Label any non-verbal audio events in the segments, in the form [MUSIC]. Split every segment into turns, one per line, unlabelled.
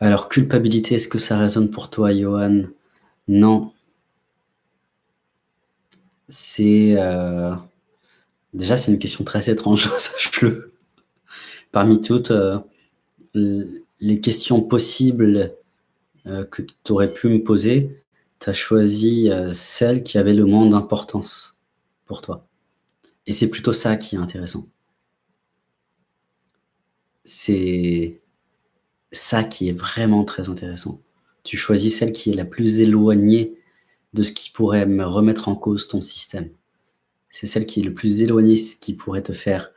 Alors, culpabilité, est-ce que ça résonne pour toi, Johan? Non. C'est... Euh, déjà, c'est une question très étrange, [LAUGHS] sache-le. Parmi toutes euh, les questions possibles euh, que tu aurais pu me poser, tu as choisi celle qui avait le moins d'importance pour toi. Et c'est plutôt ça qui est intéressant. C'est ça qui est vraiment très intéressant. Tu choisis celle qui est la plus éloignée de ce qui pourrait me remettre en cause ton système. C'est celle qui est le plus éloignée, ce qui pourrait te faire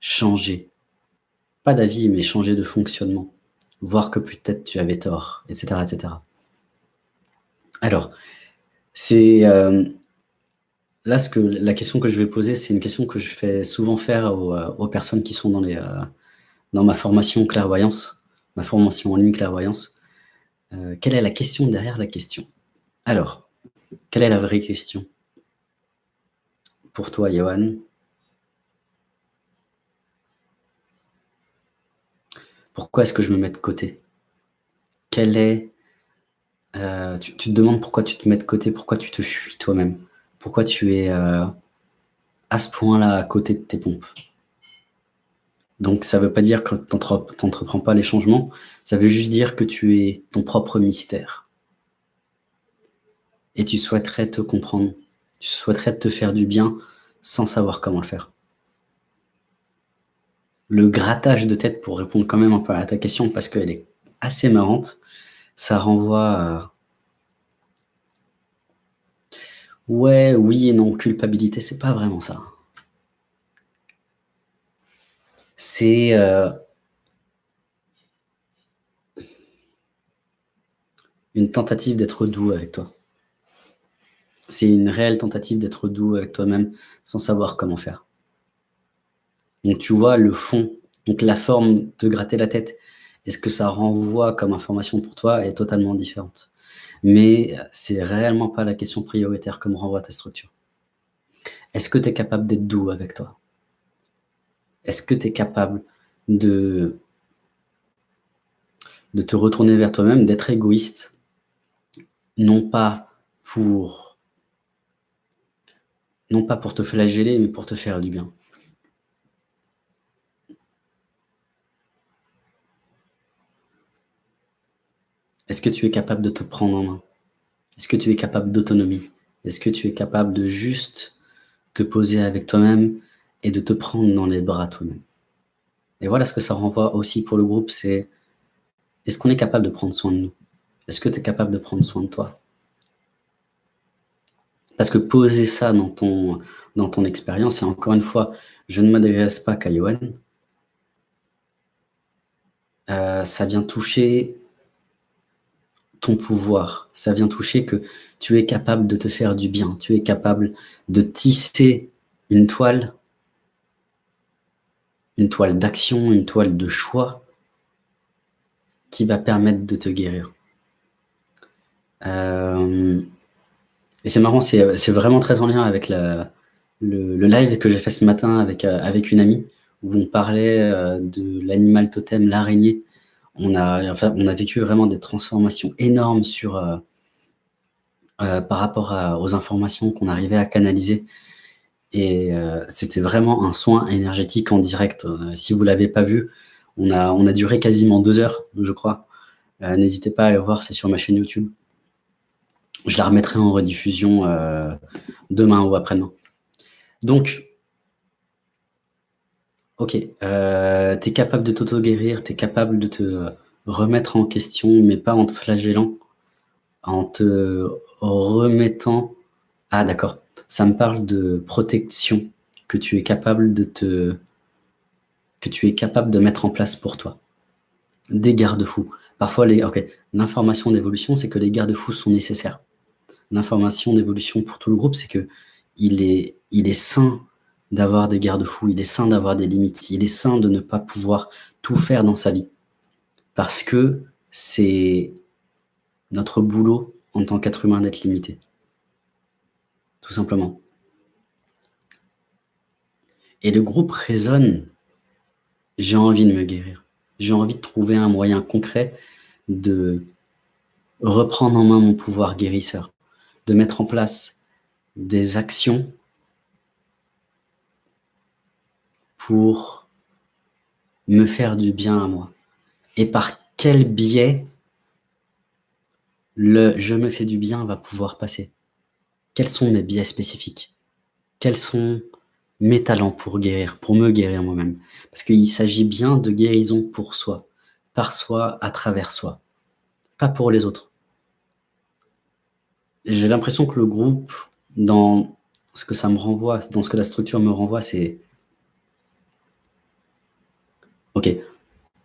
changer. Pas d'avis, mais changer de fonctionnement. Voir que peut-être tu avais tort, etc. Alors, c'est... Euh, là, ce que, la question que je vais poser, c'est une question que je fais souvent faire aux, euh, personnes qui sont dans, euh, dans ma formation clairvoyance ma formation en ligne clairvoyance. Euh, quelle est la question derrière la question? Alors, quelle est la vraie question? Pour toi, Johan. Pourquoi est-ce que je me mets de côté? Quelle est... Euh, tu, te demandes pourquoi tu te mets de côté, pourquoi tu te fuis toi-même, pourquoi tu es euh, à ce point-là à côté de tes pompes? Donc, ça ne veut pas dire que tu n'entreprends pas les changements, ça veut juste dire que tu es ton propre mystère. Et tu souhaiterais te comprendre, tu souhaiterais te faire du bien sans savoir comment le faire. Le grattage de tête, pour répondre quand même un peu à ta question, parce qu'elle est assez marrante, ça renvoie à... Ouais, oui et non, culpabilité, c'est pas vraiment ça c'est euh, une tentative d'être doux avec toi. C'est une réelle tentative d'être doux avec toi-même sans savoir comment faire. Donc tu vois le fond, donc la forme de gratter la tête est ce que ça renvoie comme information pour toi est totalement différente. Mais c'est réellement pas la question prioritaire comme renvoie ta structure. Est-ce que tu es capable d'être doux avec toi? Est-ce que tu es capable de, te retourner vers toi-même, d'être égoïste, non pas pour non pas pour te flageller, mais pour te faire du bien. Est-ce que tu es capable de te prendre en main? Est-ce que tu es capable d'autonomie? Est-ce que tu es capable de juste te poser avec toi-même et de te prendre dans les bras toi-même. Et voilà ce que ça renvoie aussi pour le groupe, c'est est-ce qu'on est capable de prendre soin de nous? Est-ce que tu es capable de prendre soin de toi? Parce que poser ça dans ton, expérience, et encore une fois, je ne m'adresse pas qu'à Johan, euh, ça vient toucher ton pouvoir, ça vient toucher que tu es capable de te faire du bien, tu es capable de tisser une toile une toile d'action, une toile de choix qui va permettre de te guérir. Euh, et c'est marrant, c'est vraiment très en lien avec le, live que j'ai fait ce matin avec, euh, une amie, où on parlait euh, de l'animal totem, l'araignée. On a, vécu vraiment des transformations énormes par rapport aux informations qu'on arrivait à canaliser et euh, c'était vraiment un soin énergétique en direct. Euh, si vous l'avez pas vu, on a, on a duré quasiment deux heures, je crois. Euh, n'hésitez pas à le voir, c'est sur ma chaîne YouTube. Je la remettrai en rediffusion demain ou après-demain. Donc, ok, tu es capable de t'auto-guérir, tu es capable de te remettre en question, mais pas en te flagellant, en te remettant... Ah d'accord, ça me parle de protection que tu es capable de te que tu es capable de mettre en place pour toi. Des garde-fous. Parfois, les, ok, l'information d'évolution, c'est que les garde-fous sont nécessaires. L'information d'évolution pour tout le groupe, c'est que il est, il est sain d'avoir des garde-fous, il est sain d'avoir des limites, il est sain de ne pas pouvoir tout faire dans sa vie. Parce que c'est notre boulot en tant qu'être humain d'être limité tout simplement. Et le groupe résonne, j'ai envie de me guérir. J'ai envie de trouver un moyen concret de reprendre en main mon pouvoir guérisseur, de mettre en place des actions pour me faire du bien à moi. Et par quel biais le « je me fais du bien » va pouvoir passer? Quels sont mes biais spécifiques? Quels sont mes talents pour guérir, pour me guérir moi-même? Parce qu'il s'agit bien de guérison pour soi, par soi, à travers soi, pas pour les autres. J'ai l'impression que le groupe, dans ce que ça me renvoie, dans ce que la structure me renvoie, c'est Ok,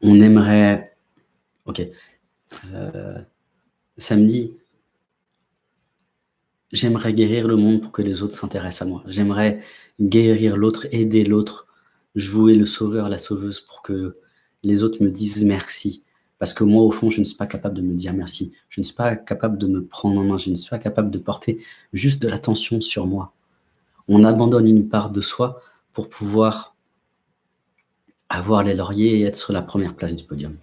on aimerait... Ok. Euh, samedi, j'aimerais guérir le monde pour que les autres s'intéressent à moi. J'aimerais guérir l'autre, aider l'autre, jouer le sauveur, la sauveuse pour que les autres me disent merci. Parce que moi, au fond, je ne suis pas capable de me dire merci. Je ne suis pas capable de me prendre en main. Je ne suis pas capable de porter juste de l'attention sur moi. On abandonne une part de soi pour pouvoir avoir les lauriers et être sur la première place du podium.